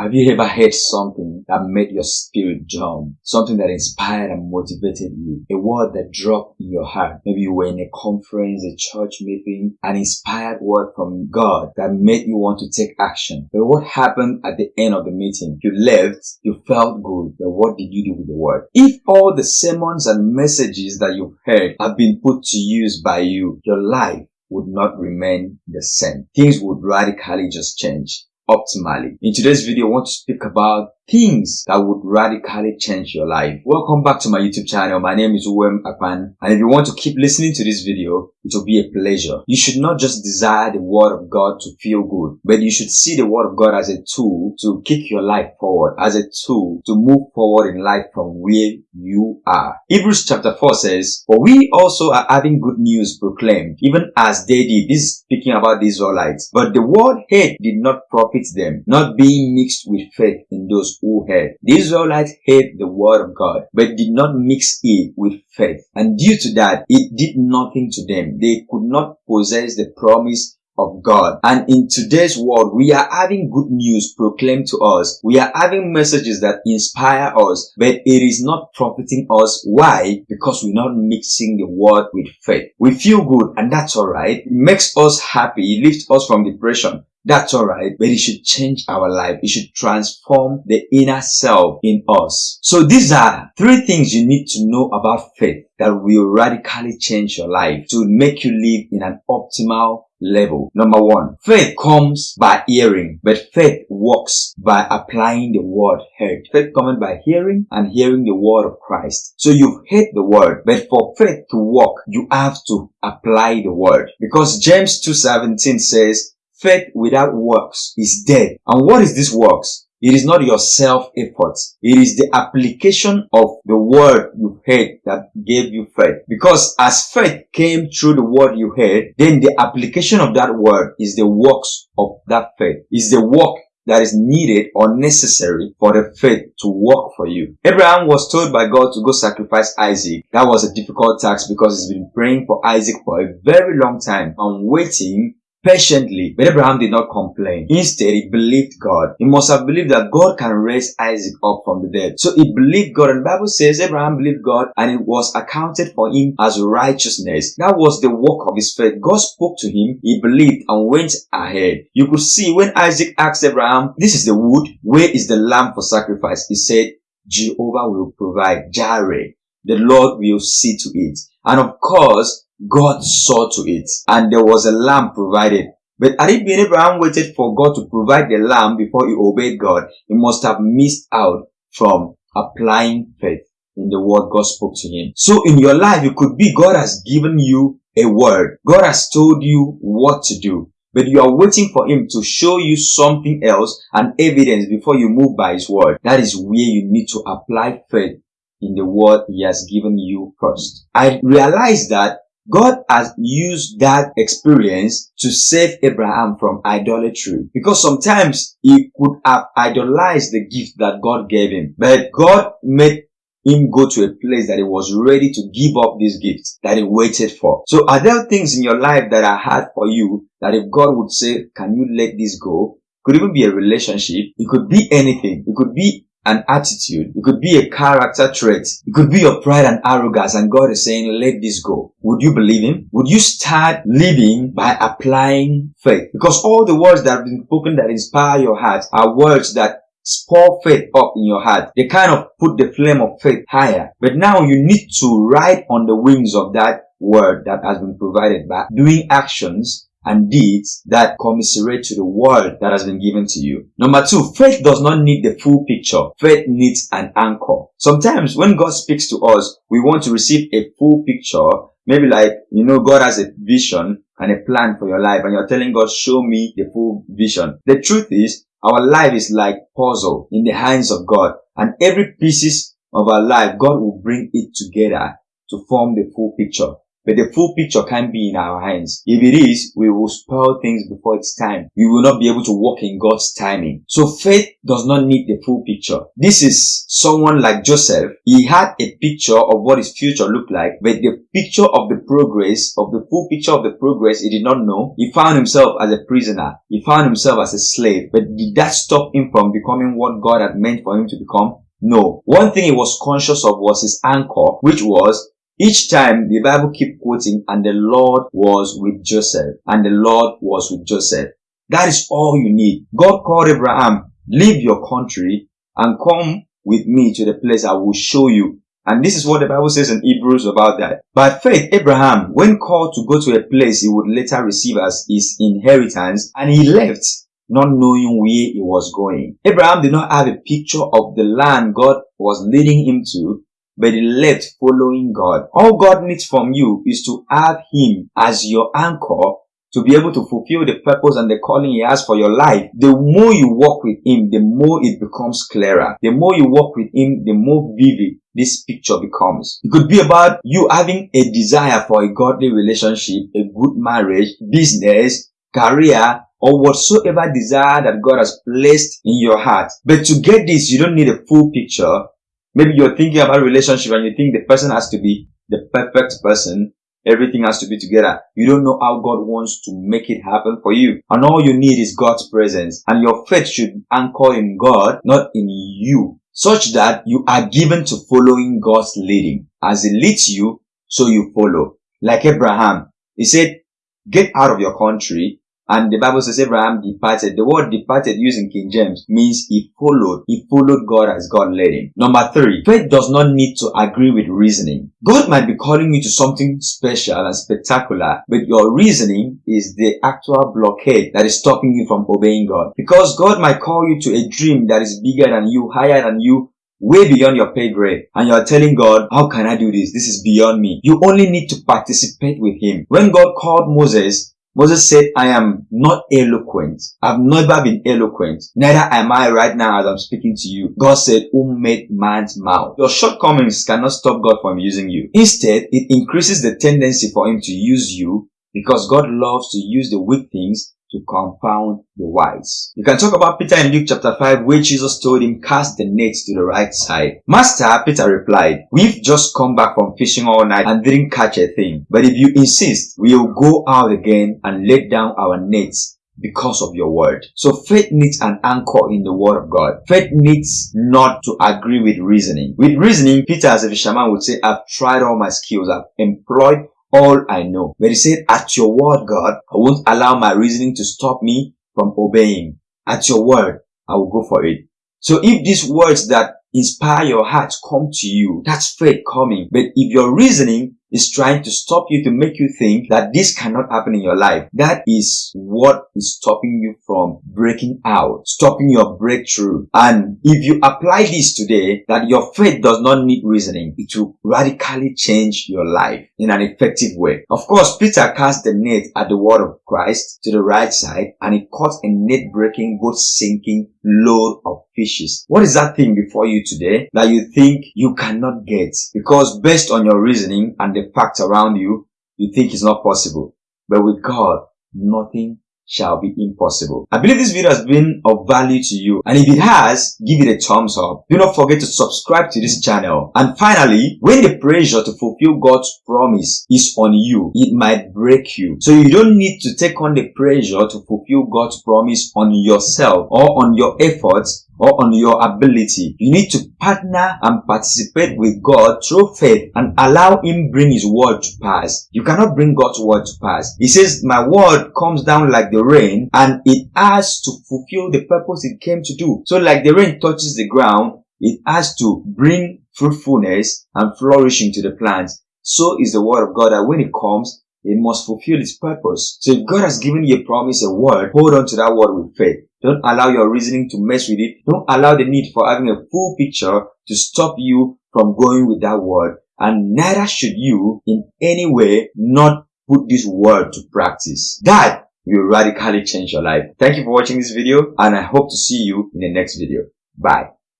Have you ever heard something that made your spirit jump? Something that inspired and motivated you? A word that dropped in your heart? Maybe you were in a conference, a church meeting, an inspired word from God that made you want to take action. But what happened at the end of the meeting? You left, you felt good, but what did you do with the word? If all the sermons and messages that you've heard have been put to use by you, your life would not remain the same. Things would radically just change optimally. In today's video, I want to speak about things that would radically change your life. Welcome back to my YouTube channel. My name is Uwem Akpan. And if you want to keep listening to this video, it will be a pleasure. You should not just desire the word of God to feel good, but you should see the word of God as a tool to kick your life forward, as a tool to move forward in life from where you are. Hebrews chapter 4 says, For we also are having good news proclaimed, even as they did. This is speaking about the Israelites. But the word hate did not profit them, not being mixed with faith in those who heard. The Israelites heard the word of God, but did not mix it with faith. And due to that, it did nothing to them. They could not possess the promise of God. And in today's world, we are having good news proclaimed to us. We are having messages that inspire us, but it is not profiting us. Why? Because we're not mixing the word with faith. We feel good and that's alright. It makes us happy. It lifts us from depression. That's alright, but it should change our life. It should transform the inner self in us. So these are three things you need to know about faith that will radically change your life to make you live in an optimal level. Number one, faith comes by hearing, but faith works by applying the word heard. Faith comes by hearing and hearing the word of Christ. So you've heard the word, but for faith to work, you have to apply the word. Because James 2.17 says, faith without works is dead. And what is this works? It is not your self-effort. It is the application of the word you heard that gave you faith. Because as faith came through the word you heard, then the application of that word is the works of that faith. Is the work that is needed or necessary for the faith to work for you. Abraham was told by God to go sacrifice Isaac. That was a difficult task because he's been praying for Isaac for a very long time and waiting patiently. But Abraham did not complain. Instead, he believed God. He must have believed that God can raise Isaac up from the dead. So he believed God. And the Bible says Abraham believed God and it was accounted for him as righteousness. That was the work of his faith. God spoke to him. He believed and went ahead. You could see when Isaac asked Abraham, this is the wood. Where is the lamb for sacrifice? He said, Jehovah will provide. Jireh. The Lord will see to it. And of course, God saw to it and there was a lamb provided. But had it been Abraham waited for God to provide the lamb before he obeyed God, he must have missed out from applying faith in the word God spoke to him. So in your life, it could be God has given you a word. God has told you what to do. But you are waiting for him to show you something else and evidence before you move by his word. That is where you need to apply faith in the word he has given you first. I realize that God has used that experience to save Abraham from idolatry because sometimes he could have idolized the gift that God gave him, but God made him go to a place that he was ready to give up this gift that he waited for. So are there things in your life that are hard for you that if God would say, can you let this go? Could even be a relationship. It could be anything. It could be an attitude. It could be a character trait. It could be your pride and arrogance and God is saying, let this go. Would you believe Him? Would you start living by applying faith? Because all the words that have been spoken that inspire your heart are words that spur faith up in your heart. They kind of put the flame of faith higher. But now you need to ride on the wings of that word that has been provided by doing actions and deeds that commiserate to the word that has been given to you. Number two, faith does not need the full picture. Faith needs an anchor. Sometimes when God speaks to us, we want to receive a full picture. Maybe like, you know, God has a vision and a plan for your life and you're telling God, show me the full vision. The truth is, our life is like puzzle in the hands of God and every pieces of our life, God will bring it together to form the full picture. But the full picture can't be in our hands. If it is, we will spoil things before it's time. We will not be able to walk in God's timing. So faith does not need the full picture. This is someone like Joseph. He had a picture of what his future looked like, but the picture of the progress, of the full picture of the progress he did not know. He found himself as a prisoner. He found himself as a slave. But did that stop him from becoming what God had meant for him to become? No. One thing he was conscious of was his anchor, which was each time the Bible keep quoting, and the Lord was with Joseph, and the Lord was with Joseph. That is all you need. God called Abraham, leave your country and come with me to the place I will show you. And this is what the Bible says in Hebrews about that. By faith, Abraham, when called to go to a place he would later receive as his inheritance, and he left not knowing where he was going. Abraham did not have a picture of the land God was leading him to, but he left following God. All God needs from you is to have him as your anchor to be able to fulfill the purpose and the calling he has for your life. The more you walk with him, the more it becomes clearer. The more you walk with him, the more vivid this picture becomes. It could be about you having a desire for a godly relationship, a good marriage, business, career, or whatsoever desire that God has placed in your heart. But to get this, you don't need a full picture. Maybe you're thinking about relationship and you think the person has to be the perfect person. Everything has to be together. You don't know how God wants to make it happen for you. And all you need is God's presence. And your faith should anchor in God, not in you. Such that you are given to following God's leading. As He leads you, so you follow. Like Abraham. He said, get out of your country and the Bible says Abraham departed. The word departed using King James means he followed. He followed God as God led him. Number three, faith does not need to agree with reasoning. God might be calling you to something special and spectacular, but your reasoning is the actual blockade that is stopping you from obeying God. Because God might call you to a dream that is bigger than you, higher than you, way beyond your pay grade and you're telling God, how can I do this? This is beyond me. You only need to participate with him. When God called Moses, Moses said, I am not eloquent. I've never been eloquent. Neither am I right now as I'm speaking to you. God said, who made man's mouth? Your shortcomings cannot stop God from using you. Instead, it increases the tendency for him to use you because God loves to use the weak things to confound the wise. You can talk about Peter in Luke chapter 5 where Jesus told him cast the nets to the right side. Master, Peter replied, we've just come back from fishing all night and didn't catch a thing. But if you insist, we'll go out again and let down our nets because of your word. So faith needs an anchor in the word of God. Faith needs not to agree with reasoning. With reasoning, Peter as a fisherman would say, I've tried all my skills. I've employed all I know. But he said, at your word, God, I won't allow my reasoning to stop me from obeying. At your word, I will go for it. So if these words that inspire your heart come to you, that's faith coming. But if your reasoning is trying to stop you to make you think that this cannot happen in your life. That is what is stopping you from breaking out, stopping your breakthrough. And if you apply this today, that your faith does not need reasoning, it will radically change your life in an effective way. Of course, Peter cast the net at the word of Christ to the right side and he caught a net breaking, boat sinking load of fishes. What is that thing before you today that you think you cannot get? Because based on your reasoning and the facts around you, you think it's not possible. But with God, nothing shall be impossible. I believe this video has been of value to you and if it has, give it a thumbs up. Do not forget to subscribe to this channel. And finally, when the pressure to fulfill God's promise is on you, it might break you. So you don't need to take on the pressure to fulfill God's promise on yourself or on your efforts or on your ability. You need to partner and participate with God through faith and allow Him bring His word to pass. You cannot bring God's word to pass. He says, my word comes down like the rain and it has to fulfill the purpose it came to do. So like the rain touches the ground, it has to bring fruitfulness and flourishing to the plants. So is the word of God that when it comes, it must fulfill its purpose. So if God has given you a promise, a word, hold on to that word with faith. Don't allow your reasoning to mess with it. Don't allow the need for having a full picture to stop you from going with that word. And neither should you in any way not put this word to practice. That will radically change your life. Thank you for watching this video and I hope to see you in the next video. Bye.